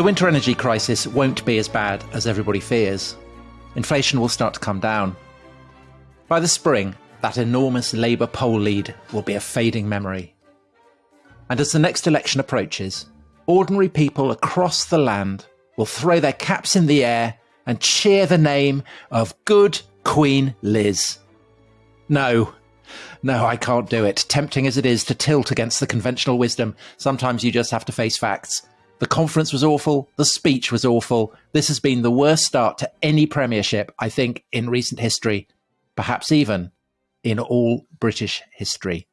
The winter energy crisis won't be as bad as everybody fears. Inflation will start to come down. By the spring, that enormous Labour poll lead will be a fading memory. And as the next election approaches, ordinary people across the land will throw their caps in the air and cheer the name of good Queen Liz. No, no, I can't do it. Tempting as it is to tilt against the conventional wisdom, sometimes you just have to face facts. The conference was awful. The speech was awful. This has been the worst start to any premiership, I think, in recent history, perhaps even in all British history.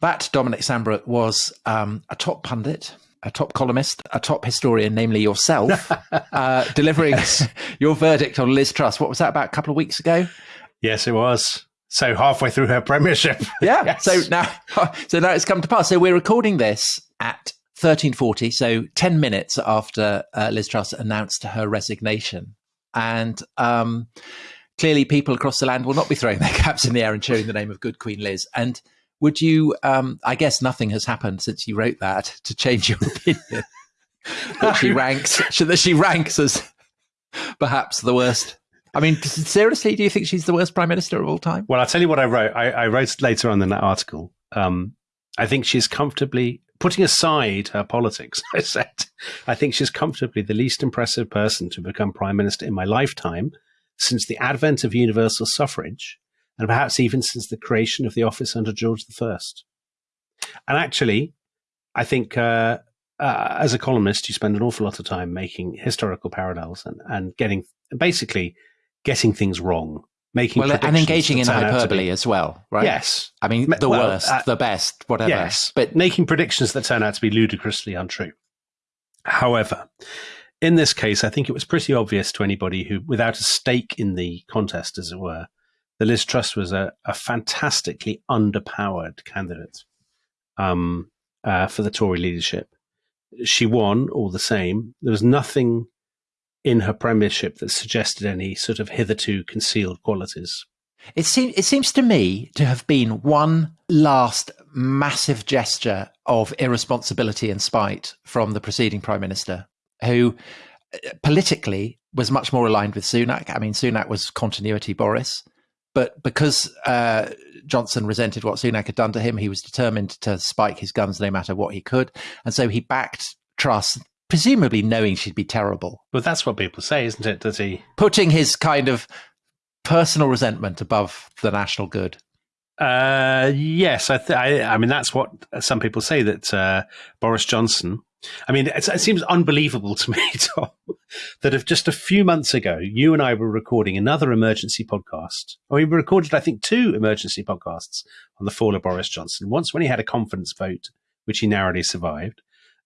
That, Dominic Sandbrook, was um, a top pundit, a top columnist, a top historian, namely yourself, uh, delivering your verdict on Liz Truss. What was that about a couple of weeks ago? Yes, it was. So halfway through her premiership. Yeah. yes. So now, so now it's come to pass. So we're recording this at 1340, so 10 minutes after uh, Liz Truss announced her resignation. And um, clearly, people across the land will not be throwing their caps in the air and cheering the name of good Queen Liz. And would you, um, I guess nothing has happened since you wrote that to change your opinion that she ranks, that she ranks as perhaps the worst I mean, seriously, do you think she's the worst prime minister of all time? Well, I'll tell you what I wrote. I, I wrote later on in that article. Um, I think she's comfortably putting aside her politics, I said, I think she's comfortably the least impressive person to become prime minister in my lifetime since the advent of universal suffrage, and perhaps even since the creation of the office under George I. And actually, I think uh, uh, as a columnist, you spend an awful lot of time making historical parallels and, and getting basically getting things wrong making well, and engaging in hyperbole as well, right? Yes. I mean, the well, worst, uh, the best, whatever. Yes, but making predictions that turn out to be ludicrously untrue. However, in this case, I think it was pretty obvious to anybody who, without a stake in the contest, as it were, that Liz Truss was a, a fantastically underpowered candidate um, uh, for the Tory leadership. She won all the same. There was nothing in her premiership that suggested any sort of hitherto concealed qualities. It seems it seems to me to have been one last massive gesture of irresponsibility and spite from the preceding prime minister, who uh, politically was much more aligned with Sunak. I mean, Sunak was continuity Boris, but because uh, Johnson resented what Sunak had done to him, he was determined to spike his guns no matter what he could, and so he backed Truss presumably knowing she'd be terrible. But that's what people say, isn't it? Does he putting his kind of personal resentment above the national good? Uh, yes, I, th- I, I mean that's what some people say that uh, Boris Johnson. I mean, it, it seems unbelievable to me, Tom, that if just a few months ago you and I were recording another emergency podcast, or we recorded, I think, two emergency podcasts on the fall of Boris Johnson. Once when he had a confidence vote, which he narrowly survived,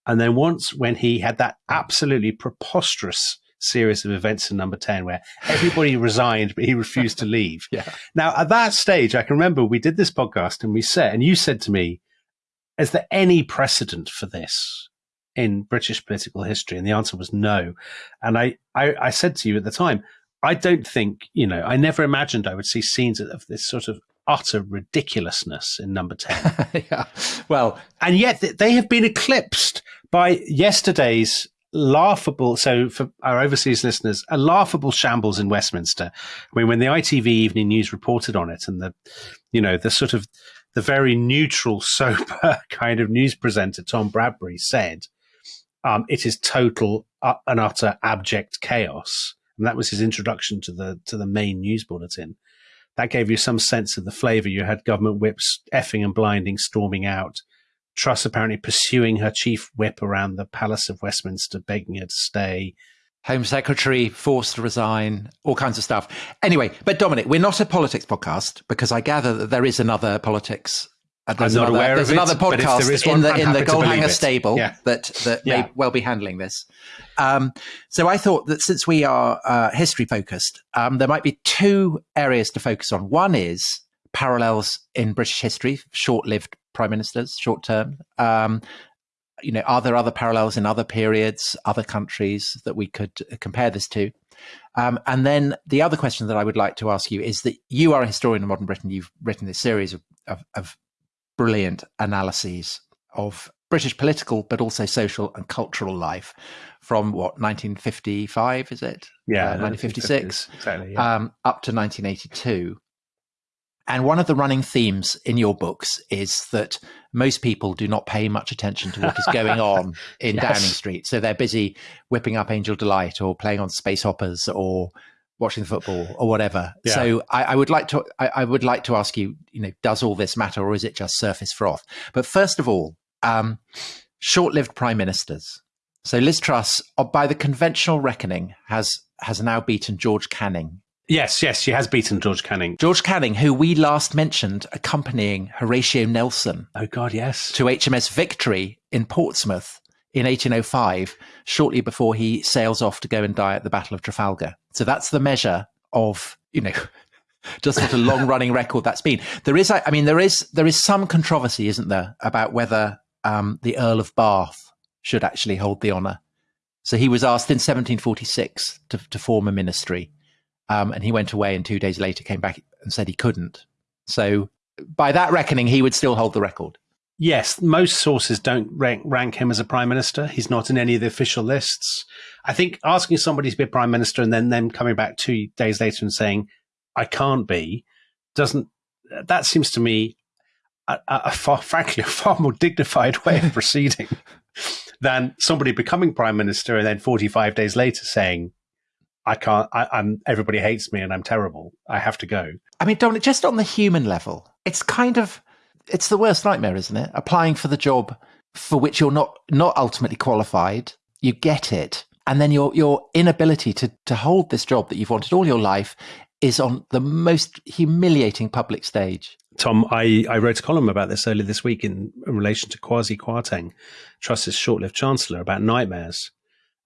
and then once when he had that absolutely preposterous series of events in number 10 where everybody resigned, but he refused to leave. yeah. Now, at that stage, I can remember we did this podcast and we said, and you said to me, is there any precedent for this in British political history? And the answer was no. And I, I, I said to you at the time, I don't think, you know, I never imagined I would see scenes of this sort of utter ridiculousness in number 10. yeah. Well, and yet they have been eclipsed by yesterday's laughable. So for our overseas listeners, a laughable shambles in Westminster. I mean, when the ITV Evening News reported on it, and the, you know, the sort of the very neutral, sober kind of news presenter Tom Bradby said, um, "It is total uh, and utter abject chaos." And that was his introduction to the to the main news bulletin. That gave you some sense of the flavour. You had government whips effing and blinding, storming out Truss apparently pursuing her chief whip around the Palace of Westminster, begging her to stay. Home Secretary forced to resign, all kinds of stuff. Anyway, but Dominic, we're not a politics podcast because I gather that there is another politics. Uh, there's I'm not another, aware there's of another podcast in the in the Goalhanger stable yeah. that that yeah. may well be handling this. Um, so I thought that since we are uh, history focused, um, there might be two areas to focus on. One is parallels in British history, short-lived prime ministers, short term. Um, you know, are there other parallels in other periods, other countries that we could compare this to? Um, and then the other question that I would like to ask you is that you are a historian of modern Britain. You've written this series of, of, of brilliant analyses of British political, but also social and cultural life from what 1955 is it? Yeah, uh, 1956 exactly. Yeah. Um, up to 1982. And one of the running themes in your books is that most people do not pay much attention to what is going on in Yes. Downing Street. So they're busy whipping up Angel Delight or playing on space hoppers or watching the football or whatever. Yeah. So I, I would like to I, I would like to ask you, you know, does all this matter or is it just surface froth? But first of all, um, short-lived prime ministers. So Liz Truss, uh, by the conventional reckoning, has has now beaten George Canning yes, yes, she has beaten George Canning. George Canning, who we last mentioned accompanying Horatio Nelson Oh God, yes. to HMS Victory in Portsmouth in 1805, shortly before he sails off to go and die at the Battle of Trafalgar. So that's the measure of, you know, just what a long running record that's been. There is, I mean, there is, there is some controversy, isn't there, about whether um, the Earl of Bath should actually hold the honour. So he was asked in 1746 to, to form a ministry. Um, and he went away and two days later came back and said he couldn't. So by that reckoning, he would still hold the record. Yes, most sources don't rank, rank him as a prime minister. He's not in any of the official lists. I think asking somebody to be a prime minister and then them coming back two days later and saying, I can't be, doesn't, that seems to me a, a, a far, frankly, a far more dignified way of proceeding than somebody becoming prime minister and then 45 days later saying, I can't, I, I'm, everybody hates me and I'm terrible. I have to go. I mean, Dominic, just on the human level, it's kind of it's the worst nightmare, isn't it? Applying for the job for which you're not not ultimately qualified, you get it, and then your your inability to to hold this job that you've wanted all your life is on the most humiliating public stage. Tom, I, I wrote a column about this earlier this week in, in relation to Kwasi Kwarteng, Truss's short-lived chancellor, about nightmares.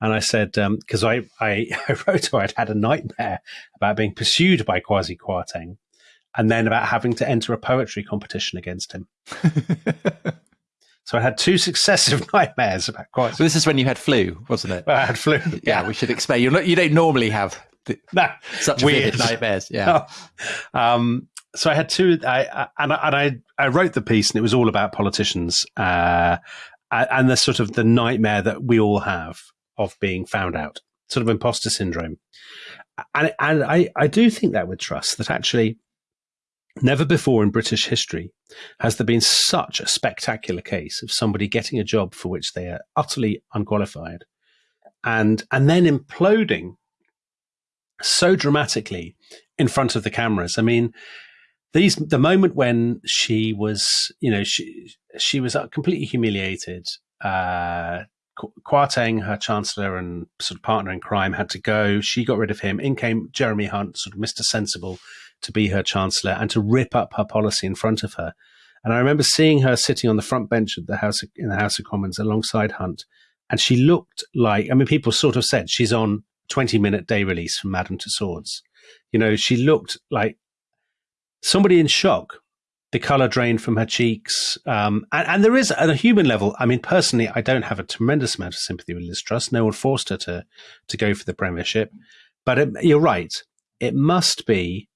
And I said, um, because I, I, I wrote I'd had a nightmare about being pursued by Kwasi Kwarteng and then about having to enter a poetry competition against him. So I had two successive nightmares about Kwasi. So this is when you had flu, wasn't it? I had flu. Yeah, we should explain. You're not, you don't normally have the, No, such Weird. nightmares. Yeah. um, so I had two, I, I, and, I, and I, I wrote the piece, and it was all about politicians uh, and the sort of the nightmare that we all have of being found out, sort of imposter syndrome. And, and I, I do think that with Truss that actually never before in British history has there been such a spectacular case of somebody getting a job for which they are utterly unqualified and and then imploding so dramatically in front of the cameras. I mean, these the moment when she was, you know, she she was completely humiliated. Uh, her chancellor and sort of partner in crime, had to go. She got rid of him. In came Jeremy Hunt, sort of Mr. Sensible, to be her chancellor and to rip up her policy in front of her. And I remember seeing her sitting on the front bench of the House of, in the House of Commons alongside Hunt, and she looked like I mean, people sort of said she's on twenty minute day release from Madame Tussauds. You know, she looked like somebody in shock. The color drained from her cheeks, um, and, and there is at a human level. I mean, personally, I don't have a tremendous amount of sympathy with Liz Truss. No one forced her to to go for the premiership, but it, you're right. It must be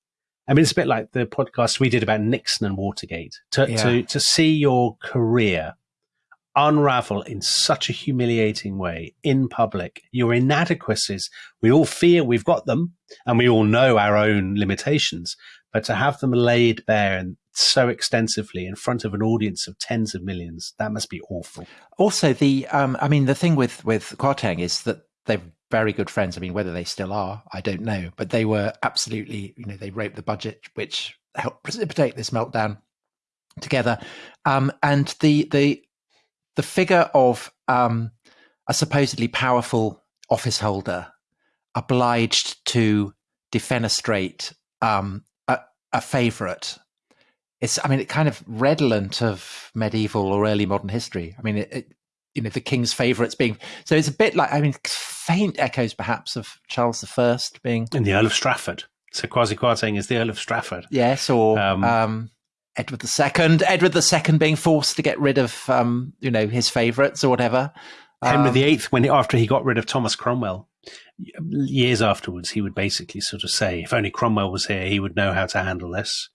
I mean, it's a bit like the podcast we did about Nixon and Watergate. To Yeah. to to see your career unravel in such a humiliating way in public, your inadequacies. We all fear we've got them, and we all know our own limitations. But to have them laid bare and so extensively in front of an audience of tens of millions, that must be awful. Also, the um, I mean, the thing with with Kwarteng is that they're very good friends. I mean, whether they still are, I don't know, but they were absolutely, you know, they wrote the budget, which helped precipitate this meltdown together. Um, and the the the figure of um, a supposedly powerful office holder obliged to defenestrate um, a, a favorite it's i mean it kind of redolent of medieval or early modern history i mean it, it you know the king's favorites being so it's a bit like i mean faint echoes perhaps of charles the first being And the Earl of Strafford. So Kwasi Kwarteng is the Earl of Strafford. yes or Um, um, edward the second edward the second being forced to get rid of um you know his favorites or whatever Henry Um, VIII, when after he got rid of Thomas Cromwell, years afterwards, he would basically sort of say, "If only Cromwell was here, he would know how to handle this."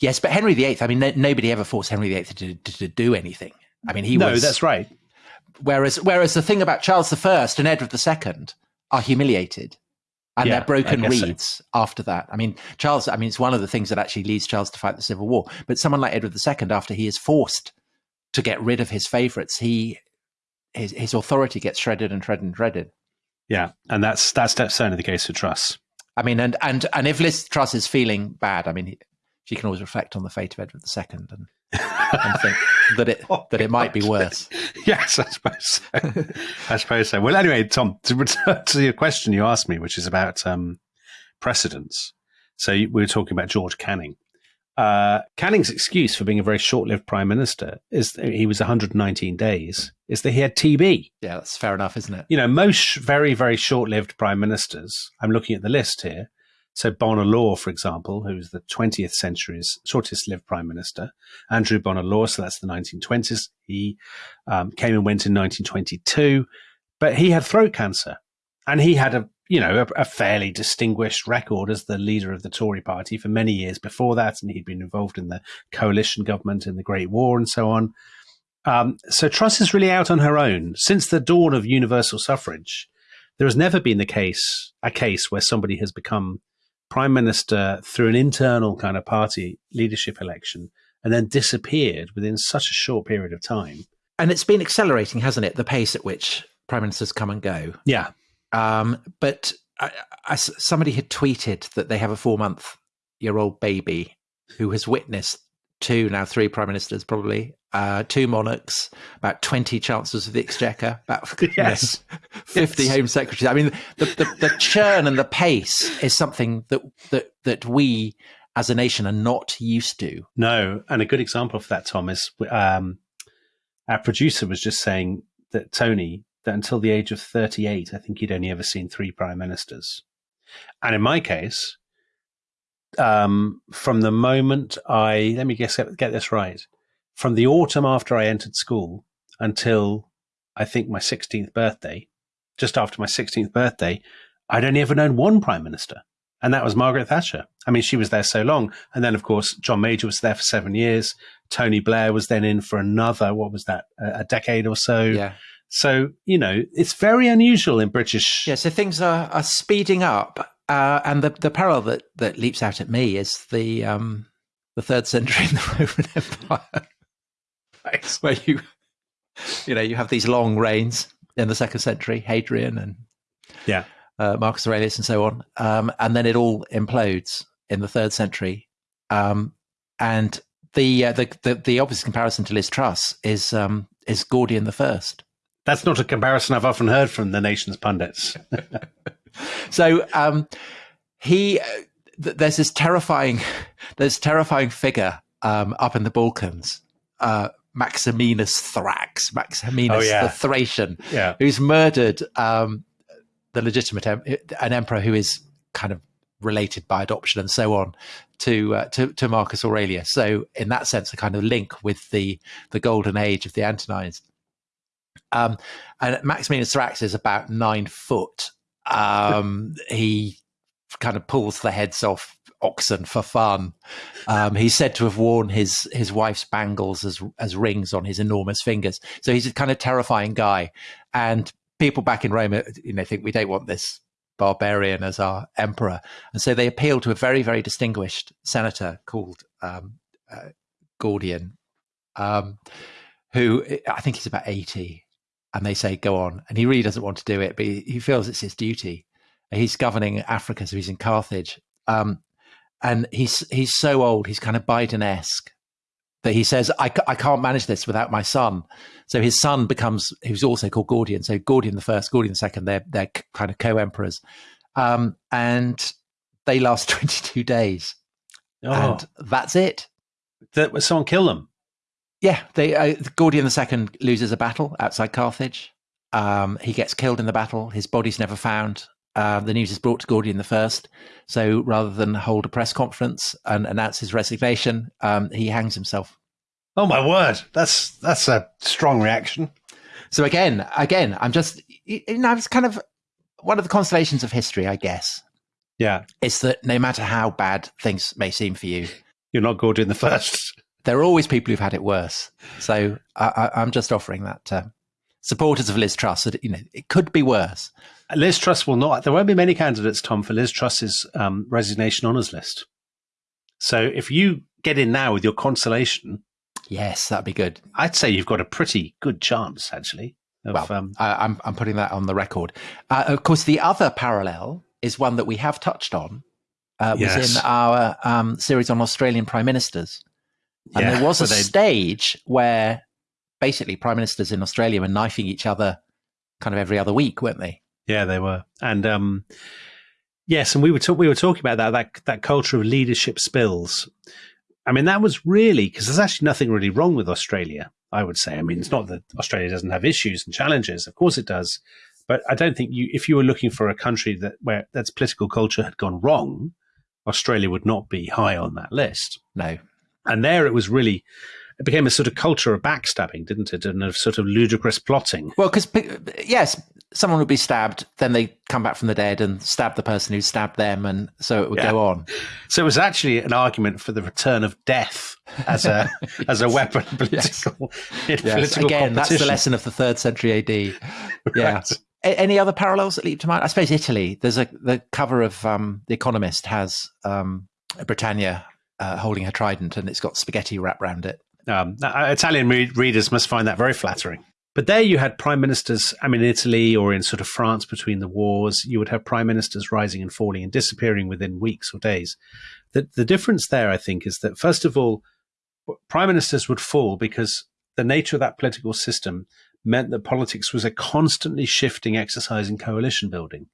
yes but henry viii i mean no, nobody ever forced henry viii to, to, to do anything I mean, he no, was. that's right. Whereas, whereas the thing about Charles I and Edward II are humiliated, and Yeah, they're broken guess so. reeds after that. I mean, Charles. I mean, it's one of the things that actually leads Charles to fight the Civil War. But someone like Edward II, after he is forced to get rid of his favourites, he his his authority gets shredded and shredded and shredded. Yeah, and that's that's certainly the case for Truss. I mean, and and and if Liz Truss is feeling bad, I mean, he, she can always reflect on the fate of Edward II and, and think that it Oh, that it might be worse. yes, I suppose so. I suppose so. Well, anyway, Tom, to return to your question you asked me, which is about um, precedents. So we were talking about George Canning. Uh, Canning's excuse for being a very short-lived prime minister is that he was 119 days. Is that he had TB? Yeah, that's fair enough, isn't it? You know, most very very short-lived prime ministers. I'm looking at the list here. So Law, for example, who was the 20th century's shortest-lived prime minister, Andrew Law, so that's the 1920s. He um, came and went in 1922, but he had throat cancer, and he had a you know a, a fairly distinguished record as the leader of the Tory party for many years before that, and he'd been involved in the coalition government in the Great War and so on. Um, so Truss is really out on her own since the dawn of universal suffrage. There has never been the case a case where somebody has become prime minister through an internal kind of party leadership election and then disappeared within such a short period of time. And it's been accelerating, hasn't it? The pace at which prime ministers come and go. Yeah, Um, but I, I, somebody had tweeted that they have a four month year old baby who has witnessed two, now three prime ministers, probably, uh, two monarchs, about 20 chancellors of the exchequer, about you know, Yes. 50 Yes. home secretaries. I mean, the, the, the churn and the pace is something that, that, that we as a nation are not used to. No, and a good example of that, Tom, is um, our producer was just saying that Tony, that until the age of 38, I think he'd only ever seen three prime ministers. And in my case, um, from the moment I, let me guess, get this right, from the autumn after I entered school until I think my 16th birthday, just after my 16th birthday, I'd only ever known one prime minister and that was Margaret Thatcher. I mean, she was there so long. And then, of course, John Major was there for seven years. Tony Blair was then in for another, what was that, a, a decade or so. Yeah. So, you know, it's very unusual in British. Yeah, so things are, are speeding up, uh, and the the parallel that, that leaps out at me is the um, the third century in the Roman Empire, where you you know you have these long reigns in the second century, Hadrian and Yeah. uh, Marcus Aurelius and so on, um, and then it all implodes in the third century, um, and the, uh, the the the obvious comparison to Liz Truss is um, is Gordian the First. That's not a comparison I've often heard from the nation's pundits. So um, he, uh, th- there's this terrifying, there's terrifying figure um, up in the Balkans, uh, Maximinus Thrax, Maximinus Oh, yeah. the Thracian, yeah. who's murdered um, the legitimate em- an emperor who is kind of related by adoption and so on to, uh, to to Marcus Aurelius. So in that sense, a kind of link with the the golden age of the Antonines. Um, and Maximinus Thrax is about nine foot. Um, he kind of pulls the heads off oxen for fun. Um, he's said to have worn his his wife's bangles as as rings on his enormous fingers. So he's a kind of terrifying guy. And people back in Rome, you know, think we don't want this barbarian as our emperor, and so they appeal to a very very distinguished senator called um, uh, Gordian, um, who I think he's about eighty and they say go on and he really doesn't want to do it but he, he feels it's his duty he's governing africa so he's in carthage um, and he's he's so old he's kind of biden-esque that he says I, I can't manage this without my son so his son becomes who's also called gordian so gordian the first gordian the second they're, they're kind of co-emperors um, and they last 22 days Oh, and that's it that, someone kill them. Yeah, they uh, Gordian second loses a battle outside Carthage. Um, he gets killed in the battle. His body's never found. Uh, the news is brought to Gordian the first. So rather than hold a press conference and announce his resignation, um, he hangs himself. Oh my word, that's that's a strong reaction. So again, again, I'm just you know, it's kind of one of the constellations of history, I guess, Yeah, it's that no matter how bad things may seem for you, you're not Gordian the first. there are always people who've had it worse. So I, am just offering that to supporters of Liz Truss that you know it could be worse. Liz Truss will not. There won't be many candidates, Tom, for Liz Truss's um, resignation honours list. So if you get in now with your consolation, yes, that'd be good. I'd say you've got a pretty good chance, actually. Of, well, um, I, am I'm, I'm putting that on the record. Uh, of course, the other parallel is one that we have touched on. Uh, was yes. in our um, series on Australian prime ministers, and yeah, there was a stage where basically prime ministers in Australia were knifing each other kind of every other week, weren't they? Yeah, they were, and um, yes, and we were we were talking about that that that culture of leadership spills. I mean, that was really because there's actually nothing really wrong with Australia. I would say. I mean, it's not that Australia doesn't have issues and challenges. Of course, it does. But I don't think you, if you were looking for a country that where that's political culture had gone wrong, Australia would not be high on that list. No. And there it was really, it became a sort of culture of backstabbing, didn't it? And of sort of ludicrous plotting. Well, because, yes, someone would be stabbed, then they come back from the dead and stab the person who stabbed them, and so it would yeah. go on. So it was actually an argument for the return of death as a as a weapon political, yes. yes. political Again, that's the lesson of the third century AD. Yeah. right. Any other parallels that leap to mind? I suppose Italy. There's a the cover of um, the Economist has um, Britannia uh, holding her trident, and it's got spaghetti wrapped around it. Um, Italian re- readers must find that very flattering. But there you had prime ministers, I mean, in Italy or in sort of France between the wars, you would have prime ministers rising and falling and disappearing within weeks or days. The, the difference there, I think, is that first of all, prime ministers would fall because the nature of that political system meant that politics was a constantly shifting exercise in coalition building.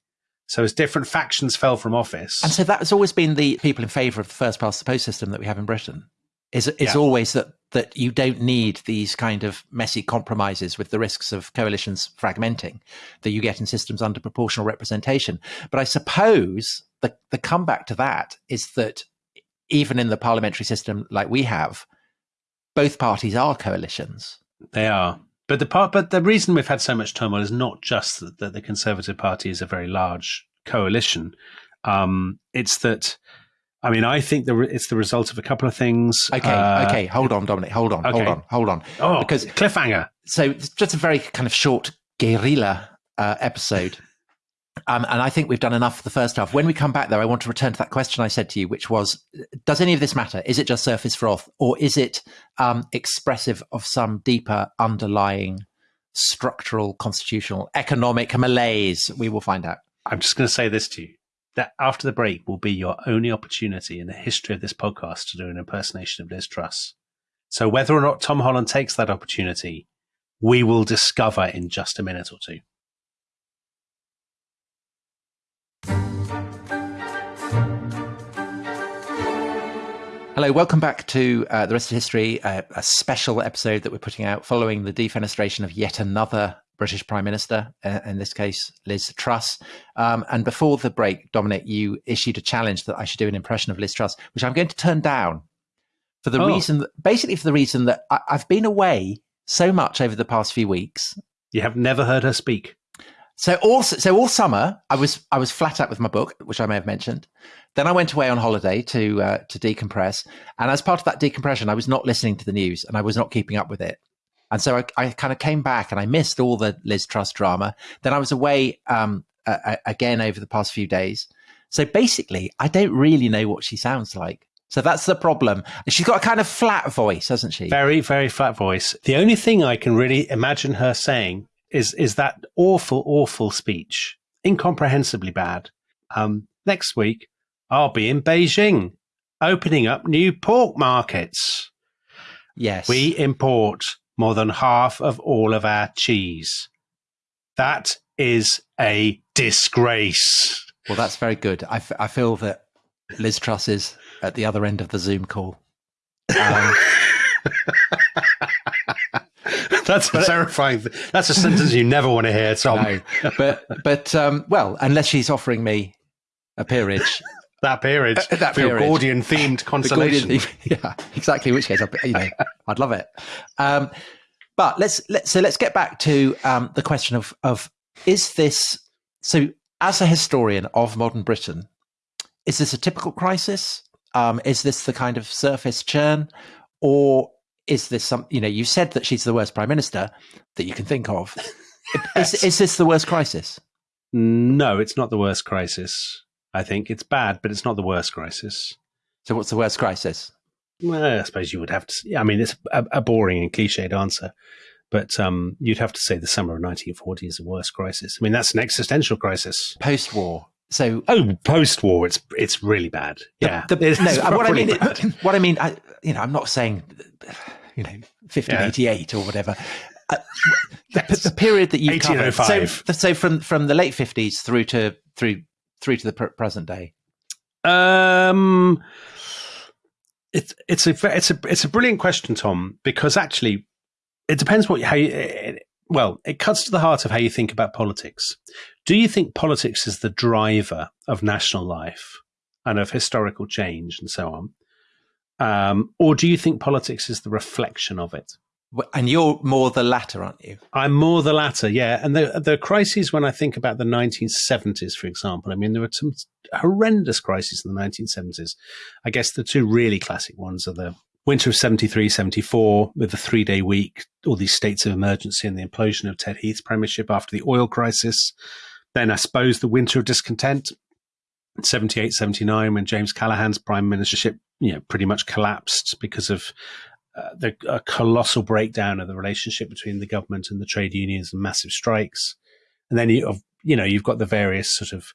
So as different factions fell from office. And so that has always been the people in favour of the first past the post system that we have in Britain is is yeah. always that that you don't need these kind of messy compromises with the risks of coalitions fragmenting that you get in systems under proportional representation. But I suppose the the comeback to that is that even in the parliamentary system like we have, both parties are coalitions. They are. But the part, but the reason we've had so much turmoil is not just that, that the Conservative Party is a very large coalition. Um, it's that I mean, I think the, it's the result of a couple of things. Okay, uh, okay, hold on, Dominic, hold on, okay. hold on, hold on. Oh, because cliffhanger. So just a very kind of short guerrilla uh, episode. Um, and I think we've done enough for the first half. When we come back, though, I want to return to that question I said to you, which was Does any of this matter? Is it just surface froth, or is it um, expressive of some deeper underlying structural, constitutional, economic malaise? We will find out. I'm just going to say this to you that after the break will be your only opportunity in the history of this podcast to do an impersonation of Liz Truss. So whether or not Tom Holland takes that opportunity, we will discover in just a minute or two. Hello, welcome back to uh, the rest is history, uh, a special episode that we're putting out following the defenestration of yet another British Prime Minister, uh, in this case, Liz Truss. Um, and before the break, Dominic, you issued a challenge that I should do an impression of Liz Truss, which I'm going to turn down for the oh. reason, that, basically for the reason that I, I've been away so much over the past few weeks. You have never heard her speak. So all so all summer I was I was flat out with my book, which I may have mentioned. Then I went away on holiday to uh, to decompress, and as part of that decompression, I was not listening to the news and I was not keeping up with it. And so I, I kind of came back and I missed all the Liz Truss drama. Then I was away um, again over the past few days. So basically, I don't really know what she sounds like. So that's the problem. She's got a kind of flat voice, hasn't she? Very, very flat voice. The only thing I can really imagine her saying is is that awful, awful speech, incomprehensibly bad. Um, next week, I'll be in Beijing, opening up new pork markets. Yes, we import more than half of all of our cheese. That is a disgrace. Well, that's very good. I, f- I feel that Liz Truss is at the other end of the Zoom call. Um, that's but, terrifying. That's a sentence you never want to hear, Tom. No, but but um, well, unless she's offering me a peerage, that period. uh, that your Gordian themed consolation. Gordian yeah, exactly. In which case, I'd, you know, I'd love it. Um, but let's let so let's get back to um, the question of of is this so as a historian of modern Britain, is this a typical crisis? Um, is this the kind of surface churn, or is this some? You know, you said that she's the worst prime minister that you can think of. Yes. is, is this the worst crisis? No, it's not the worst crisis. I think it's bad, but it's not the worst crisis. So, what's the worst crisis? Well, I suppose you would have to. I mean, it's a, a boring and cliched answer, but um, you'd have to say the summer of 1940 is the worst crisis. I mean, that's an existential crisis. Post-war. So, Oh, post-war, it's it's really bad. Yeah, the, no, what I mean, bad. what I mean, I, you know, I'm not saying, you know, 1588 or whatever. Uh, the, the period that you covered. So, so from from the late 50s through to through through to the pr- present day. Um, it's it's a it's a it's a brilliant question, Tom, because actually, it depends what how you. It, well, it cuts to the heart of how you think about politics. Do you think politics is the driver of national life and of historical change and so on, um, or do you think politics is the reflection of it? And you're more the latter, aren't you? I'm more the latter, yeah. And the the crises when I think about the 1970s, for example, I mean there were some horrendous crises in the 1970s. I guess the two really classic ones are the winter of 73, 74 with the three day week, all these states of emergency and the implosion of Ted Heath's premiership after the oil crisis. Then I suppose the winter of discontent, 78, 79, when James Callaghan's prime ministership, you know, pretty much collapsed because of uh, the a colossal breakdown of the relationship between the government and the trade unions and massive strikes. And then you, you know, you've got the various sort of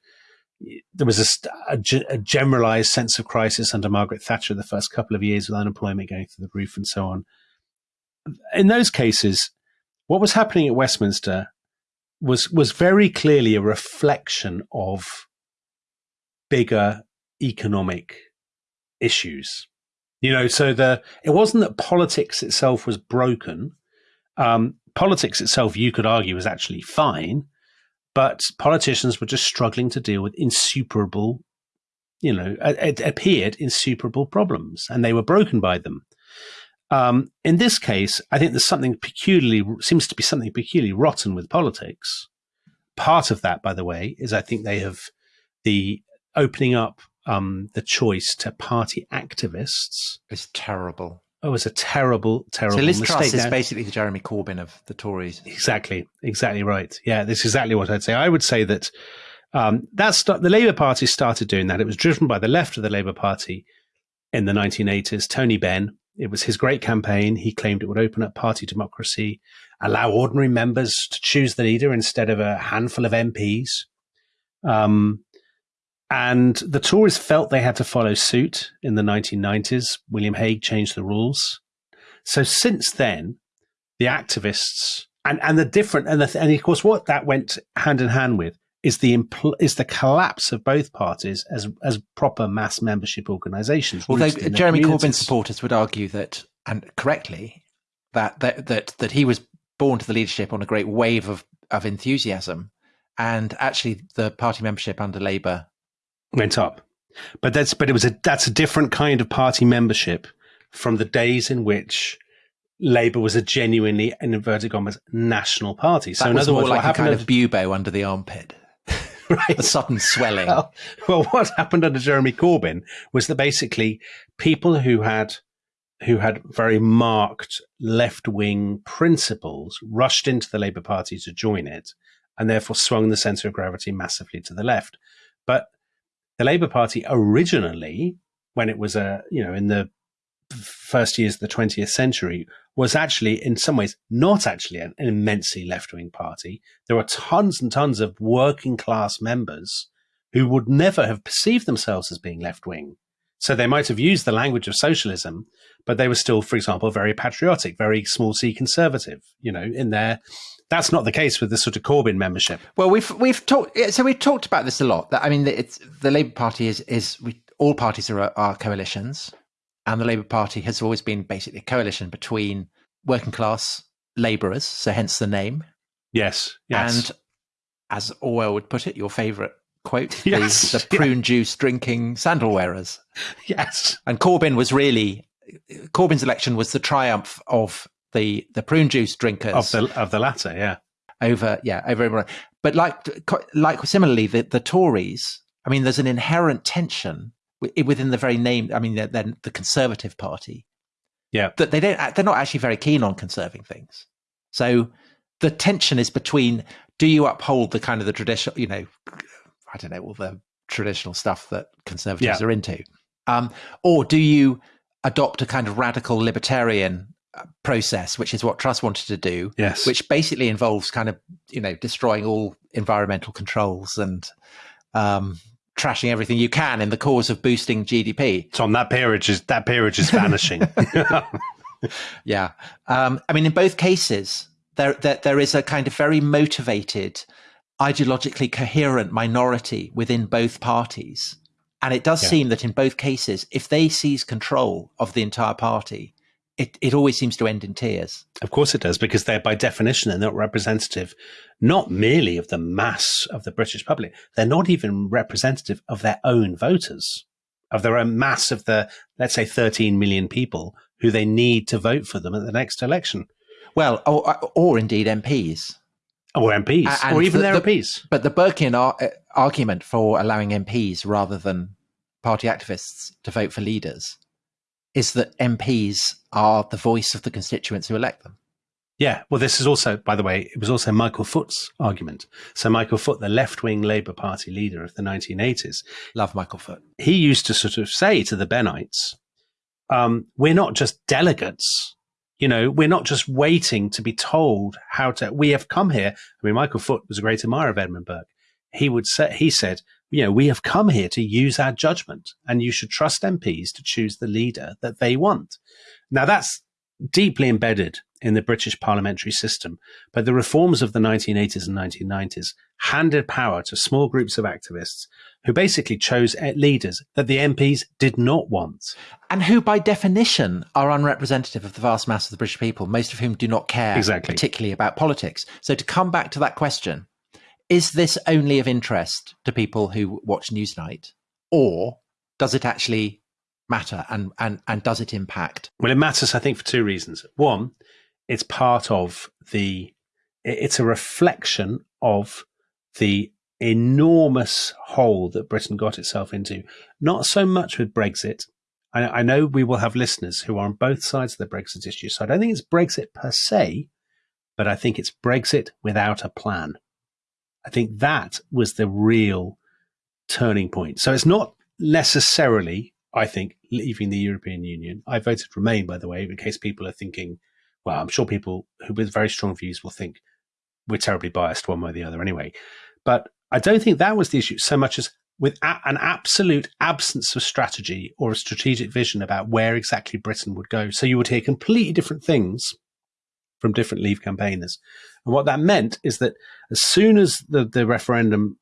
there was a, a, a generalized sense of crisis under Margaret Thatcher the first couple of years with unemployment going through the roof and so on. In those cases, what was happening at Westminster was was very clearly a reflection of bigger economic issues. You know, so the it wasn't that politics itself was broken. Um, politics itself, you could argue, was actually fine but politicians were just struggling to deal with insuperable, you know, it, appeared insuperable problems, and they were broken by them. Um, in this case, I think there's something peculiarly seems to be something peculiarly rotten with politics. Part of that, by the way, is I think they have the opening up um, the choice to party activists. It's terrible. Oh, it was a terrible, terrible So Liz mistake. Truss is Now- basically the Jeremy Corbyn of the Tories. Exactly, exactly right. Yeah, that's exactly what I'd say. I would say that um, that's the Labour Party started doing that. It was driven by the left of the Labour Party in the 1980s. Tony Benn. It was his great campaign. He claimed it would open up party democracy, allow ordinary members to choose the leader instead of a handful of MPs. Um, and the Tories felt they had to follow suit in the 1990s. William Hague changed the rules. So since then, the activists and and the different and the, and of course what that went hand in hand with is the impl- is the collapse of both parties as as proper mass membership organisations. Although Jeremy Corbyn supporters would argue that, and correctly, that, that that that he was born to the leadership on a great wave of of enthusiasm, and actually the party membership under Labour. Went up, but that's but it was a that's a different kind of party membership from the days in which. Labour was a genuinely, in inverted commas, national party. So, That in other words, like what a kind of bubo under the armpit, right, a sudden swelling. well, well, what happened under Jeremy Corbyn was that basically people who had who had very marked left wing principles rushed into the Labour Party to join it, and therefore swung the centre of gravity massively to the left. But the Labour Party originally, when it was a you know in the first years of the 20th century, was actually in some ways not actually an, an immensely left wing party. There were tons and tons of working class members who would never have perceived themselves as being left wing. So they might have used the language of socialism, but they were still, for example, very patriotic, very small c conservative, you know, in there. That's not the case with the sort of Corbyn membership. Well, we've we've talked. So we've talked about this a lot. That I mean, it's the Labour Party is is we, all parties are are coalitions, and the Labour Party has always been basically a coalition between working class labourers. So hence the name. Yes. Yes. And as Orwell would put it, your favourite quote: the- Yes, the, yeah. prune juice drinking sandal wearers. yes. And Corbyn was really Corbyn's election was the triumph of the the prune juice drinkers Of the of the latter, yeah. over yeah over everyone. But like like similarly, the the Tories. I mean, there's an inherent tension within the very name. I mean, they're the Conservative Party, Yeah. That they don't they're not actually very keen on conserving things. So the tension is between do you uphold the kind of the traditional, you know, I don't know, all the traditional stuff that conservatives Yeah. are into, um, or do you adopt a kind of radical libertarian process, which is what Truss wanted to do, Yes. which basically involves kind of you know destroying all environmental controls and um, trashing everything you can in the cause of boosting GDP. Tom, that peerage is that peerage is vanishing. Yeah, um, I mean, in both cases, there, there there is a kind of very motivated, ideologically coherent minority within both parties, and it does Yeah. seem that in both cases, if they seize control of the entire party, it it always seems to end in tears. Of course it does, because they're by definition they're not representative, not merely of the mass of the British public. They're not even representative of their own voters, of their own mass of the let's say 13 million people who they need to vote for them at the next election, Well, or, or indeed MPs. or MPs, and or even the- their the- MPs. But the Burkean ar- uh, argument for allowing MPs rather than party activists to vote for leaders is that MPs are the voice of the constituents who elect them. Yeah, well, this is also, by the way, it was also Michael Foot's argument. So Michael Foot, the left-wing Labour Party leader of the 1980s, Love Michael Foot. he used to sort of say to the Bennites, um, we're not just delegates. You know, we're not just waiting to be told how to, we have come here. I mean, Michael Foot was a great admirer of Edmund Burke. He would say, he said, you know, we have come here to use our judgment and you should trust MPs to choose the leader that they want. Now that's deeply embedded in the British parliamentary system, but the reforms of the 1980s and 1990s handed power to small groups of activists who basically chose eh, leaders that the MPs did not want. And who, by definition, are unrepresentative of the vast mass of the British people, most of whom do not care Exactly. particularly about politics. So, to come back to that question, is this only of interest to people who watch Newsnight, or does it actually matter and, and, and does it impact? Well, it matters, I think, for two reasons. One, it's part of the, it's a reflection of the enormous hole that Britain got itself into. Not so much with Brexit. I, I know we will have listeners who are on both sides of the Brexit issue. So I don't think it's Brexit per se, but I think it's Brexit without a plan. I think that was the real turning point. So it's not necessarily, I think, leaving the European Union. I voted Remain, by the way, in case people are thinking, well, I'm sure people who with very strong views will think we're terribly biased one way or the other anyway. But I don't think that was the issue so much as with an absolute absence of strategy or a strategic vision about where exactly Britain would go. So you would hear completely different things from different Leave campaigners. And what that meant is that as soon as the, the referendum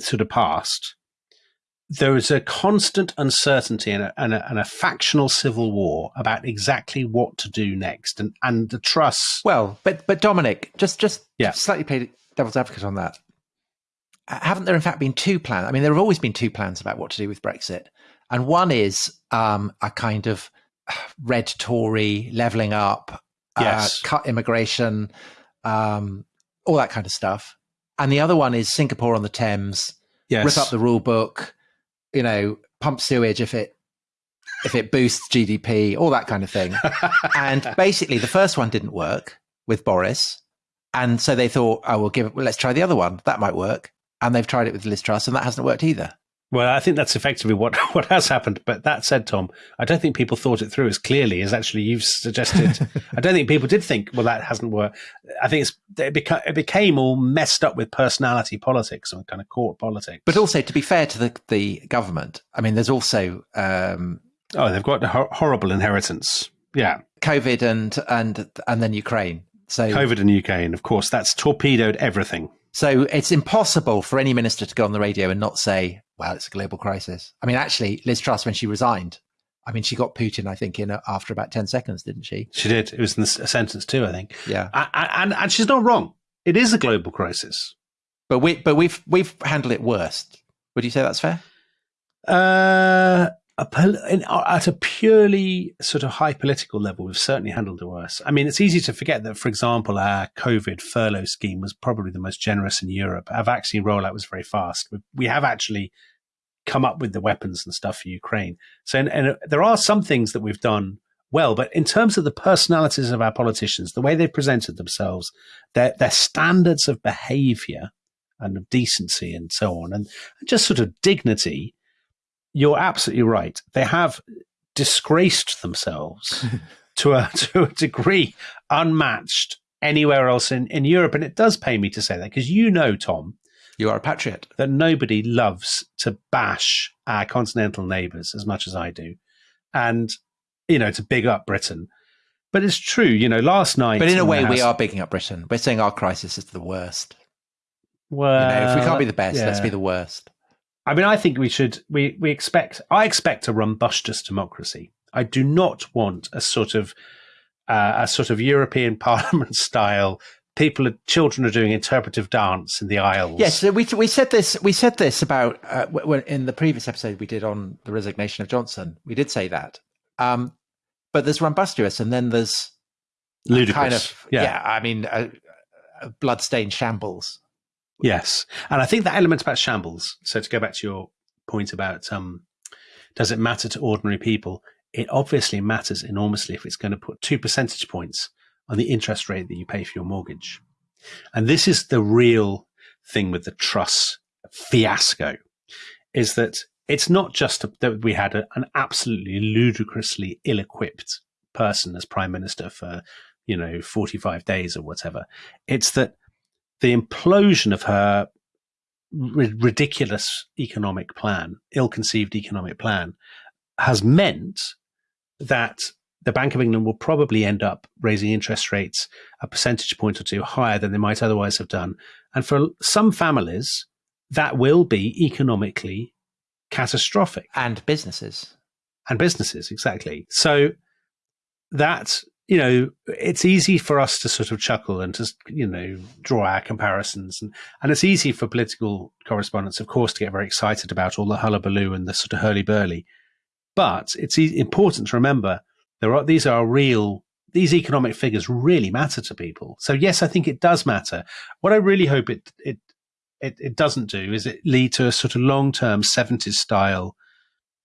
sort of passed, there was a constant uncertainty and a, and, a, and a factional civil war about exactly what to do next. And, and the Truss, Well, but but Dominic, just just Yeah. slightly played devil's advocate on that. Haven't there in fact been two plans? I mean, there have always been two plans about what to do with Brexit, and one is um, a kind of uh, red Tory leveling up, Yes. uh, cut immigration, um, all that kind of stuff, and the other one is Singapore on the Thames, yes, rip up the rule book, you know, pump sewage if it if it boosts GDP, all that kind of thing and basically the first one didn't work with Boris, and so they thought, oh, we'll give it. Well, let's try the other one. That might work. And they've tried it with Liz Truss, and that hasn't worked either. Well, I think that's effectively what, what has happened. But that said, Tom, I don't think people thought it through as clearly as actually you've suggested. I don't think people did think, well, that hasn't worked. I think it's, it, beca- it became all messed up with personality politics and kind of court politics. But also, to be fair to the the government, I mean, there's also um, oh, they've got a hor- horrible inheritance. Yeah, COVID and and and then Ukraine. So COVID and Ukraine, of course, that's torpedoed everything. So it's impossible for any minister to go on the radio and not say, "Well, it's a global crisis." I mean, actually, Liz Truss, when she resigned, I mean, she got Putin, I think, in a, after about ten seconds, didn't she? She did. It was in a sentence too, I think. Yeah. I, I, and, and she's not wrong. It is a global crisis. But we but we've we've handled it worse. Would you say that's fair? Uh, a in, at a purely sort of high political level, we've certainly handled it worse. I mean, it's easy to forget that, for example, our COVID furlough scheme was probably the most generous in Europe. Our vaccine rollout was very fast. We, we have actually come up with the weapons and stuff for Ukraine. So, and, and uh, there are some things that we've done well. But in terms of the personalities of our politicians, the way they've presented themselves, their, their standards of behavior and of decency and so on, and just sort of dignity, you're absolutely right. They have disgraced themselves to a to a degree unmatched anywhere else in, in Europe. And it does pay me to say that because you know, Tom, you are a patriot. That nobody loves to bash our continental neighbours as much as I do. And, you know, to big up Britain. But it's true, you know, last night. But in a way, House, we are bigging up Britain. We're saying our crisis is the worst. Well, you know, if we can't be the best, yeah. let's be the worst. I mean, I think we should. We we expect. I expect a robust democracy. I do not want a sort of uh, a sort of European Parliament style. People, are, children are doing interpretive dance in the aisles. Yes, so we we said this. We said this about uh, in the previous episode we did on the resignation of Johnson. We did say that. Um, but there's rumbustious, and then there's ludicrous. Kind of, yeah. yeah I mean, a bloodstained shambles. Yes, and I think that element about shambles. So to go back to your point about um, does it matter to ordinary people? It obviously matters enormously if it's going to put two percentage points on the interest rate that you pay for your mortgage. And this is the real thing with the Truss fiasco is that it's not just that we had a, an absolutely ludicrously ill-equipped person as prime minister for, you know, 45 days or whatever. It's that the implosion of her ridiculous economic plan, ill-conceived economic plan, has meant that the Bank of England will probably end up raising interest rates a percentage point or two higher than they might otherwise have done. And for some families, that will be economically catastrophic. And businesses. And businesses, exactly. So that, you know, it's easy for us to sort of chuckle and to, you know, draw our comparisons. And, and it's easy for political correspondents, of course, to get very excited about all the hullabaloo and the sort of hurly-burly. But it's e- important to remember there are these are real these economic figures really matter to people. So yes, I think it does matter. What I really hope it it it, it doesn't do is it lead to a sort of long term seventies style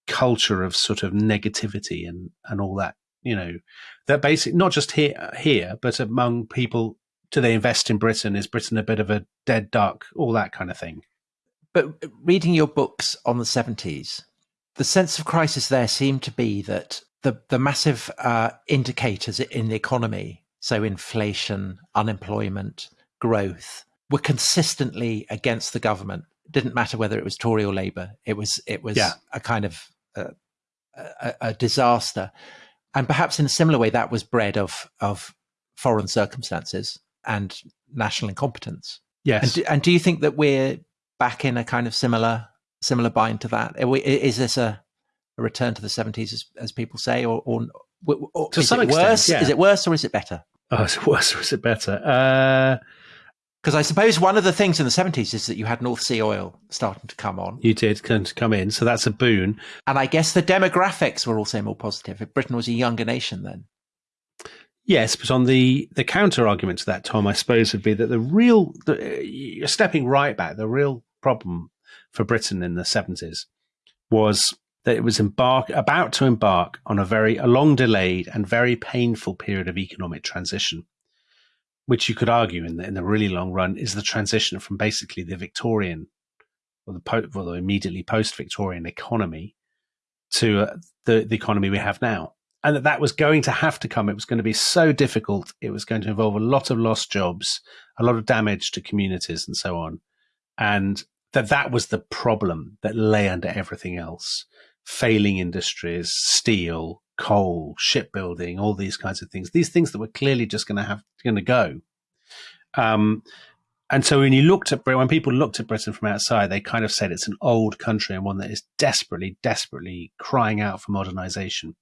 culture of sort of negativity and and all that. You know, that basic not just here here, but among people. Do they invest in Britain? Is Britain a bit of a dead duck? All that kind of thing. But reading your books on the seventies, the sense of crisis there seemed to be that the the massive uh, indicators in the economy, so inflation, unemployment, growth, were consistently against the government. It didn't matter whether it was Tory or Labour. It was it was yeah. a kind of uh, a, a, disaster, and perhaps in a similar way that was bred of of foreign circumstances and national incompetence. Yes, and do, and do you think that we're back in a kind of similar similar bind to that? Is this a, a return to the seventies, as, as, people say, or, or, or to is some it extent, worse? Yeah. Is it worse or is it better? Oh, is it worse or is it better? Uh, Because I suppose one of the things in the 70s is that you had North Sea oil starting to come on. You did come in, so that's a boon. And I guess the demographics were also more positive. If Britain was a younger nation then. Yes, but on the, the counter argument to that, Tom, I suppose would be that the real, the, you're stepping right back, the real problem for Britain in the 70s was that it was embark about to embark on a very a long delayed and very painful period of economic transition, which you could argue in the, in the really long run is the transition from basically the Victorian or the, po- well, the immediately post Victorian economy to uh, the the economy we have now, and that that was going to have to come. It was going to be so difficult. It was going to involve a lot of lost jobs, a lot of damage to communities, and so on. And that that was the problem that lay under everything else failing industries steel coal shipbuilding all these kinds of things these things that were clearly just going to have going to go um, and so when you looked at when people looked at britain from outside they kind of said it's an old country and one that is desperately desperately crying out for modernization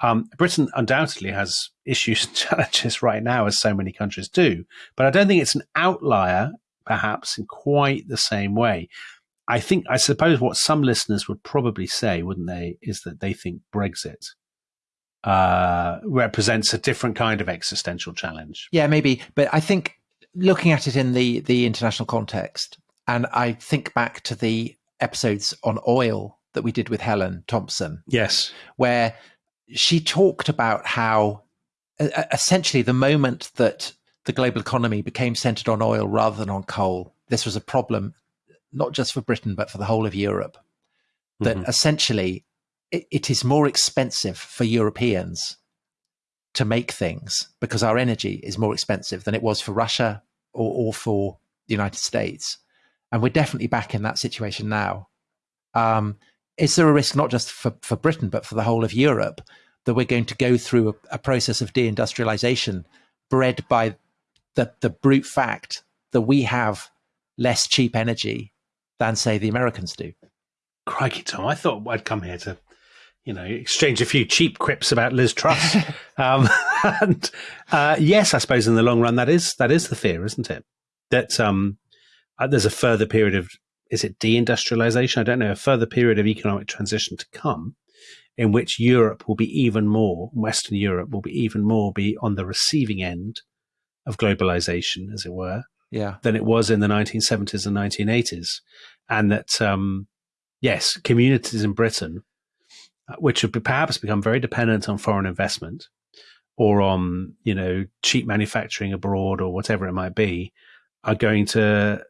um, Britain undoubtedly has issues and challenges right now, as so many countries do. But I don't think it's an outlier perhaps in quite the same way. I think, I suppose what some listeners would probably say, wouldn't they, is that they think Brexit uh, represents a different kind of existential challenge. Yeah, maybe. But I think looking at it in the, the international context, and I think back to the episodes on oil that we did with Helen Thompson. Yes. Where she talked about how essentially the moment that the global economy became centered on oil rather than on coal, this was a problem not just for Britain but for the whole of Europe. That mm-hmm. essentially it, is more expensive for Europeans to make things because our energy is more expensive than it was for Russia or, or for the United States. And we're definitely back in that situation now. Um, is there a risk not just for, for Britain, but for the whole of Europe that we're going to go through a, a process of deindustrialization bred by the, the brute fact that we have less cheap energy than, say, the Americans do? Crikey, Tom, I thought I'd come here to you know, exchange a few cheap quips about Liz Truss. um, and uh, yes, I suppose in the long run that is that is the fear, isn't it? That um, uh, there's a further period of is it deindustrialization? I don't know. A further period of economic transition to come, in which Europe will be even more, Western Europe will be even more be on the receiving end of globalization, as it were, yeah, than it was in the 1970s and 1980s, and that um, yes, communities in Britain Uh, which have perhaps become very dependent on foreign investment or on you know cheap manufacturing abroad or whatever it might be, are going to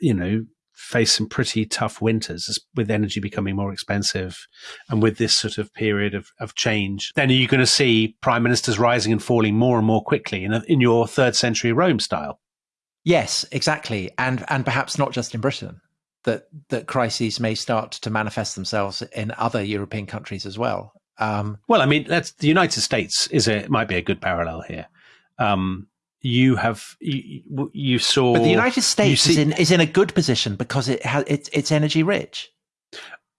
you know face some pretty tough winters with energy becoming more expensive and with this sort of period of, of change. Then are you going to see prime ministers rising and falling more and more quickly in, a, in your third century rome style? Yes exactly. And and perhaps not just in britain that that crises may start to manifest themselves in other European countries as well. Um, well, I mean, that's the United States is a might be a good parallel here. Um, you have you, you, saw, but the United States see, is in is in a good position because it has it's it's energy rich.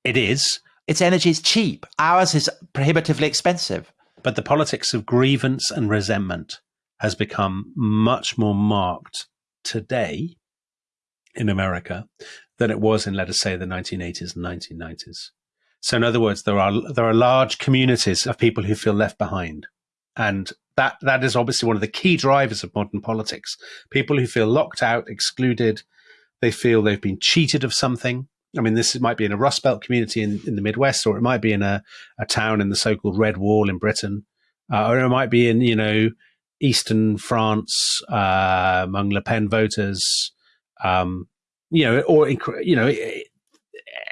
It is. Its energy is cheap. Ours is prohibitively expensive. But the politics of grievance and resentment has become much more marked today in America than it was in, let us say, the 1980s and 1990s. So, in other words, there are there are large communities of people who feel left behind, and that that is obviously one of the key drivers of modern politics. People who feel locked out, excluded, they feel they've been cheated of something. I mean, this might be in a Rust Belt community in, in the Midwest, or it might be in a, a town in the so-called Red Wall in Britain, uh, or it might be in you know Eastern France uh, among Le Pen voters. Um, you know, or you know,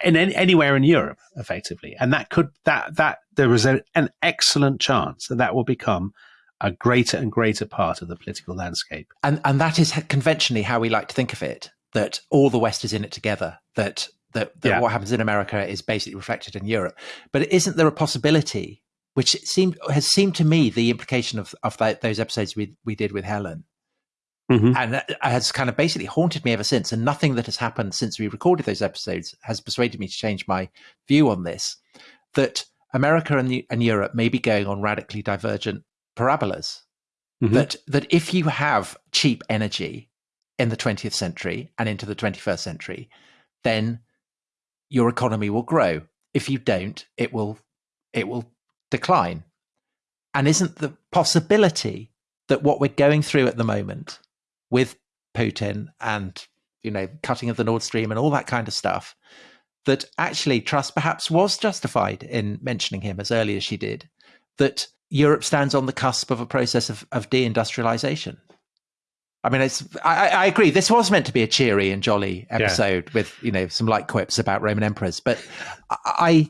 in any, anywhere in Europe, effectively, and that could that that there is a, an excellent chance that that will become a greater and greater part of the political landscape. And and that is conventionally how we like to think of it. That all the West is in it together. That that, that yeah. what happens in America is basically reflected in Europe. But isn't there a possibility, which seemed has seemed to me the implication of of that, those episodes we we did with Helen, Mm-hmm. And that has kind of basically haunted me ever since. And nothing that has happened since we recorded those episodes has persuaded me to change my view on this. That America and, the, and Europe may be going on radically divergent parabolas. Mm-hmm. That that if you have cheap energy in the 20th century and into the 21st century, then your economy will grow. If you don't, it will it will decline. And isn't the possibility that what we're going through at the moment with Putin and you know cutting of the Nord Stream and all that kind of stuff that actually Truss perhaps was justified in mentioning him as early as she did that Europe stands on the cusp of a process of, of deindustrialization. I mean, it's. I, I, agree. This was meant to be a cheery and jolly episode yeah. with you know some light quips about Roman emperors, but I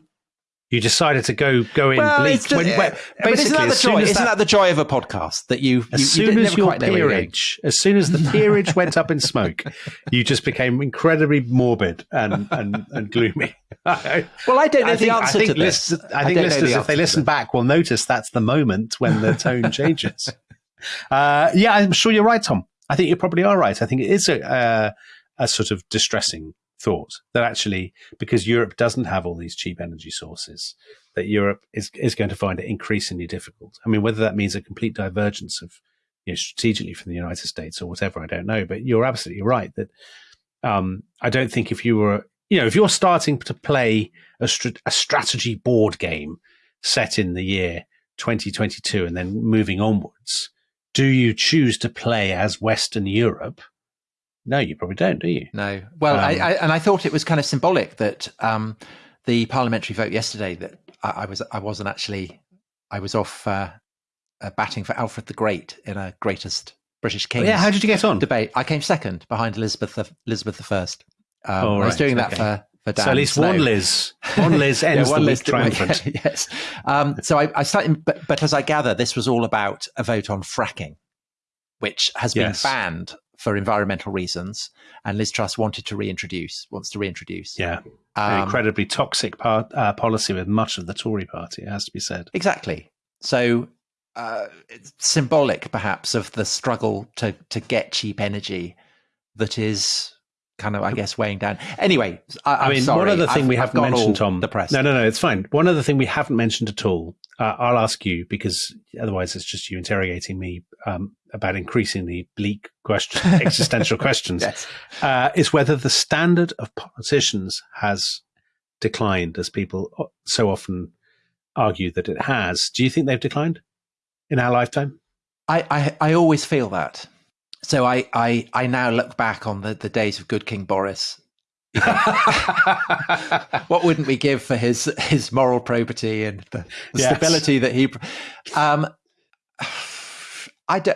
you decided to go go in well, bleak. Just, when, when, basically, isn't that the joy? Isn't that, that, the joy of a podcast that you? As you, soon you as your peerage, as soon as the peerage went up in smoke, you just became incredibly morbid and and, and gloomy. well, I don't know I the think, answer I think to this. List, I, I think listeners, the if they listen back, will notice that's the moment when the tone changes. uh, yeah, I'm sure you're right, Tom. I think you probably are right. I think it is a, uh, a sort of distressing thought that actually, because Europe doesn't have all these cheap energy sources, that Europe is, is going to find it increasingly difficult. I mean, whether that means a complete divergence of, you know, strategically from the United States or whatever, I don't know. But you're absolutely right that um, I don't think if you were, you know, if you're starting to play a, a strategy board game set in the year 2022 and then moving onwards, do you choose to play as Western Europe? No, you probably don't, do you? No. Well, um, I, I, and I thought it was kind of symbolic that um, the parliamentary vote yesterday that I, I, was I wasn't actually I was off uh, uh, batting for Alfred the Great in a greatest British Oh, king yeah, how did you get on? debate. I came second behind Elizabeth the, Elizabeth the First. Um, Oh, I was doing that okay. for for Dan so at least Snow. one Liz, one Liz ends one the list- triumphant. yes. Um, so I, I started, but, but as I gather, this was all about a vote on fracking, which has been Yes. banned for environmental reasons, and Liz Truss wanted to reintroduce, wants to reintroduce. Yeah, an Um, incredibly toxic part, uh, policy with much of the Tory party. It has to be said. Exactly. So uh, it's symbolic, perhaps, of the struggle to to get cheap energy that is kind of, I guess, weighing down. Anyway, I, I mean, sorry. one other thing I've- we haven't mentioned, Tom. The press. No, no, no, it's fine. One other thing we haven't mentioned at all. Uh, I'll ask you because otherwise it's just you interrogating me um, about increasingly bleak question, existential questions. Yes. Uh, is whether the standard of politicians has declined, as people so often argue that it has. Do you think they've declined in our lifetime? I, I, I always feel that. So I, I, I now look back on the, the days of good King Boris. what wouldn't we give for his his moral probity and the, the Yes. stability that he? Um, I do,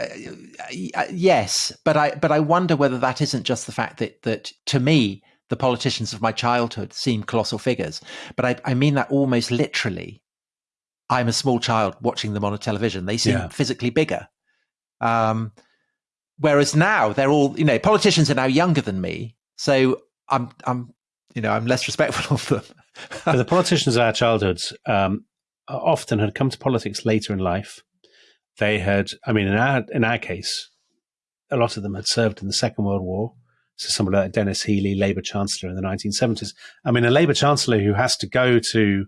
yes, but I but I wonder whether that isn't just the fact that that to me the politicians of my childhood seem colossal figures, but I, I mean that almost literally. I'm a small child watching them on a television; they seem Yeah. physically bigger. Um, whereas now they're all you know politicians are now younger than me, so I'm I'm you know I'm less respectful of them. The politicians of our childhoods um, often had come to politics later in life. They had, I mean, in our in our case, a lot of them had served in the Second World War. So somebody like Denis Healey, Labour Chancellor in the 1970s. I mean, a Labour Chancellor who has to go to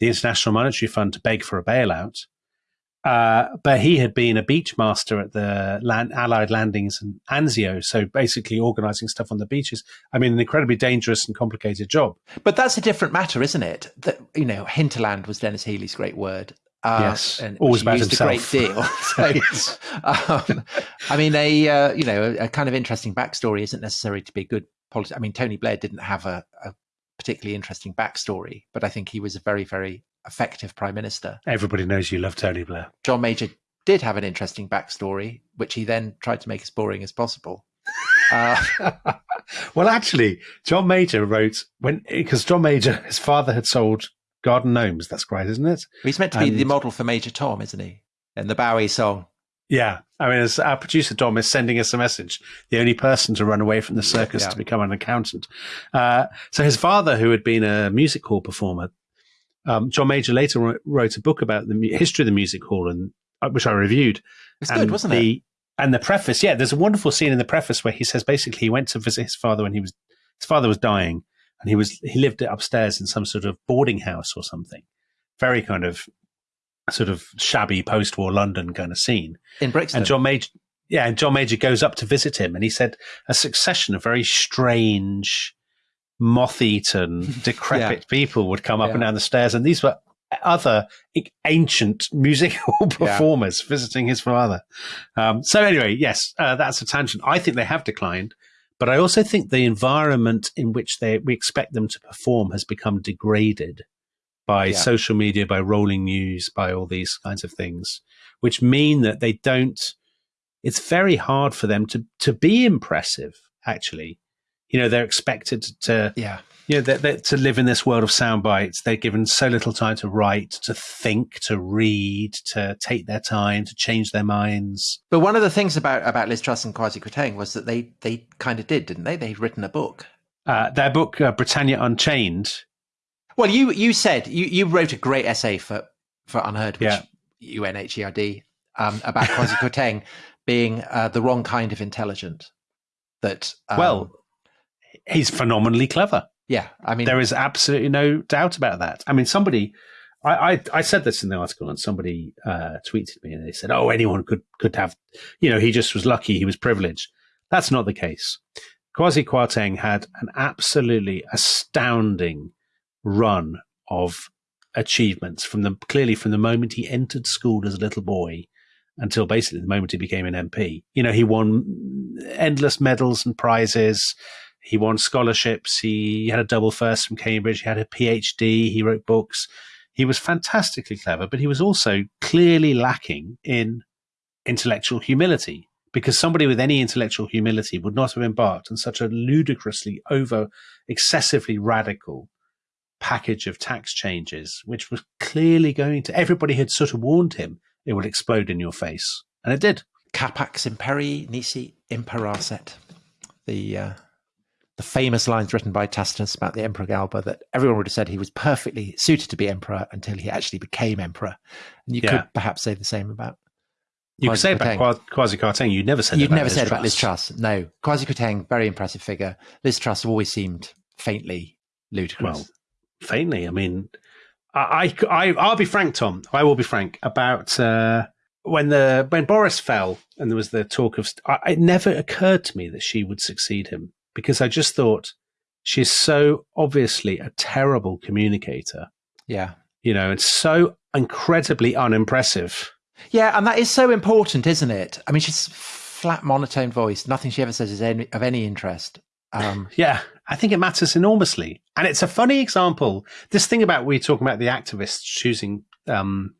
the International Monetary Fund to beg for a bailout. Uh, but he had been a beach master at the land, Allied landings in Anzio, so basically organising stuff on the beaches. I mean, an incredibly dangerous and complicated job. But that's a different matter, isn't it? That you know, hinterland was Denis Healey's great word. Uh, Yes, and always about used a great deal. So, Yes. um, I mean, a uh, you know, a, a kind of interesting backstory isn't necessary to be a good politician. I mean, Tony Blair didn't have a, a particularly interesting backstory, but I think he was a very, very effective prime minister. Everybody knows you love Tony Blair. John Major did have an interesting backstory, which he then tried to make as boring as possible. Uh, well, actually, John Major wrote when because John Major, his father had sold garden gnomes. That's great, isn't it? he's meant to be the model for Major Tom, isn't he? In the Bowie song. Yeah, I mean, as our producer Dom is sending us a message, the only person to run away from the circus Yeah. to become an accountant. Uh, so his father, who had been a music hall performer, um, John Major later wrote- a book about the history of the music hall, and uh, which I reviewed. It's and good, wasn't it? And the preface, yeah, there's a wonderful scene in the preface where he says basically he went to visit his father when he was his father was dying, and he was he lived upstairs in some sort of boarding house or something, very kind of sort of shabby post-war London kind of scene. In Brixton. And John Major, yeah, and John Major goes up to visit him, and he said a succession of very strange, moth-eaten, decrepit people would come up Yeah. and down the stairs, and these were other ancient musical performers visiting his father. Um, so anyway, yes, uh, that's a tangent. I think they have declined, but I also think the environment in which they we expect them to perform has become degraded by Yeah. social media, by rolling news, by all these kinds of things, which mean that they don't. It's very hard for them to to be impressive. Actually, you know, they're expected to yeah. you know, they they to live in this world of sound bites, they're given so little time to write, to think, to read, to take their time, to change their minds. But one of the things about, about Liz Truss and Kwasi Kwarteng was that they, they kind of did, didn't they? They'd written a book. Uh, their book, uh, Britannia Unchained, Well, you you said you, you wrote a great essay for for UnHerd, which Yeah. U N H E R D, um, about Kwasi Kwarteng being uh, the wrong kind of intelligent. That um, well, he's phenomenally clever. yeah, I mean, There is absolutely no doubt about that. I mean, somebody, I, I, I said this in the article, and somebody uh, tweeted me, and they said, "Oh, anyone could could have, you know, he just was lucky, he was privileged." That's not the case. Kwasi Kwarteng had an absolutely astounding run of achievements from the clearly from the moment he entered school as a little boy until basically the moment he became an MP. You know, he won endless medals and prizes. He won scholarships. He had a double first from Cambridge. He had a PhD. He wrote books. he was fantastically clever, but he was also clearly lacking in intellectual humility because somebody with any intellectual humility would not have embarked on such a ludicrously over excessively radical package of tax changes, which was clearly going to everybody had sort of warned him it would explode in your face. And it did. Capax imperii nisi imperasset. The uh, the famous lines written by Tacitus about the Emperor Galba that everyone would have said he was perfectly suited to be emperor until he actually became emperor. And you yeah. could perhaps say the same about. You could say about Kwasi Kwarteng. You never said. You'd never Liz said Truss. about Liz Truss. No, Kwasi Kwarteng, very impressive figure. Liz Truss always seemed faintly ludicrous. Well, faintly. I mean, I, I, I will be frank, Tom. I will be frank about uh, when the when Boris fell and there was the talk of. I, it never occurred to me that she would succeed him because I just thought she's so obviously a terrible communicator. Yeah. You know, and so incredibly unimpressive. Yeah, and that is so important, isn't it? I mean, she's flat monotone voice. Nothing she ever says is any, of any interest. Um, yeah, I think it matters enormously. And it's a funny example. This thing about we talking about the activists choosing um,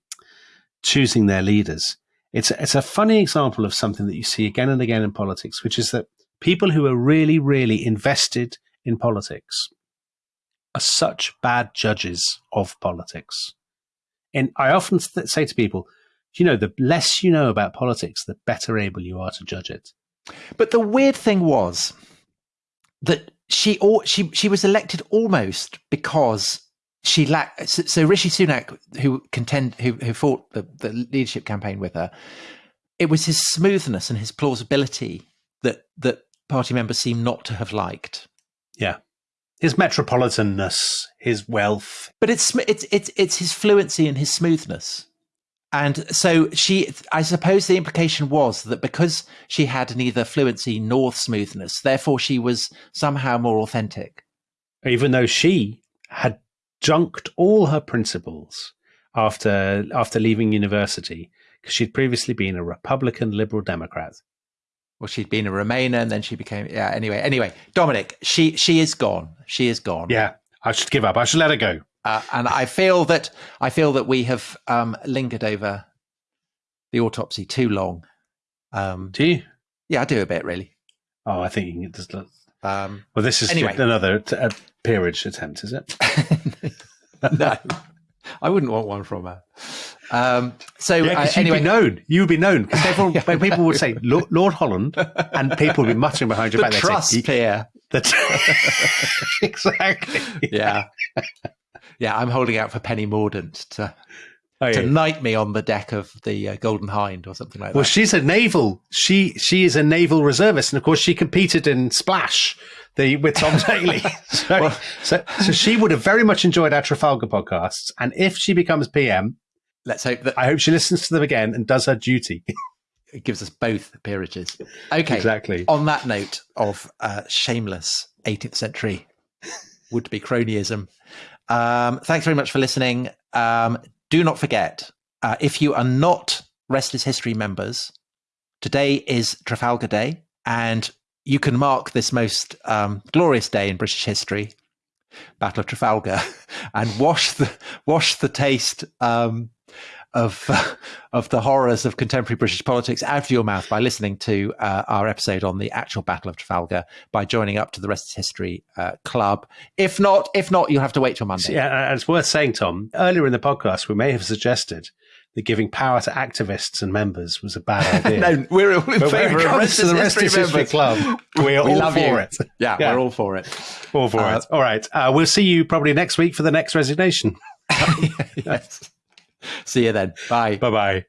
choosing their leaders. It's it's a funny example of something that you see again and again in politics, which is that people who are really, really invested in politics are such bad judges of politics. And I often say to people, you know, the less you know about politics, the better able you are to judge it. But the weird thing was that she or she she was elected almost because she lacked. So, so Rishi Sunak, who contend who who fought the, the leadership campaign with her, it was his smoothness and his plausibility that that party members seem not to have liked. Yeah. His metropolitanness, his wealth. But it's it's it's it's his fluency and his smoothness. And so she I suppose the implication was that because she had neither fluency nor smoothness, therefore she was somehow more authentic. Even though she had junked all her principles after after leaving university because she'd previously been a Republican Liberal Democrat well, she'd been a Remainer and then she became yeah. Anyway, anyway, Dominic, she she is gone. She is gone. Yeah, I should give up. I should let her go. Uh, and I feel that I feel that we have um, lingered over the autopsy too long. Um, do you? Yeah, I do a bit really. Oh, I think you can just. Um, well, this is anyway. another t- peerage attempt, is it? no, I wouldn't want one from her. Um, so yeah, uh, anyway, you'd be known. You would be known because everyone, yeah. when people would say Lord, Lord, Holland, and people would be muttering behind your the back. Truss say, peer. The t- exactly. Yeah. Yeah, I'm holding out for Penny Mordaunt to oh, to knight me on the deck of the uh, Golden Hind or something like that. Well, she's a naval. She she is a naval reservist, and of course, she competed in Splash. The, with Tom Daley. So, well, so, so she would have very much enjoyed our Trafalgar podcasts. And if she becomes PM, let's hope that I hope she listens to them again and does her duty. it gives us both peerages. Okay, exactly. On that note of uh, shameless 18th century would be cronyism. Um, thanks very much for listening. Um, do not forget uh, if you are not Rest is History members, today is Trafalgar Day, and you can mark this most um, glorious day in British history Battle of Trafalgar, and wash the wash the taste um, of of the horrors of contemporary British politics out of your mouth by listening to uh, our episode on the actual Battle of Trafalgar by joining up to the Rest is History uh, Club. If not, if not, you'll have to wait till Monday. Yeah, and it's worth saying, Tom. Earlier in the podcast, we may have suggested that giving power to activists and members was a bad idea. no, we're all in but favour of Rest the Rest History, History Club. We're we all for you. it. Yeah, yeah, we're all for it. All for uh, it. All right. Uh, we'll see you probably next week for the next resignation. yes. See you then. Bye. Bye bye.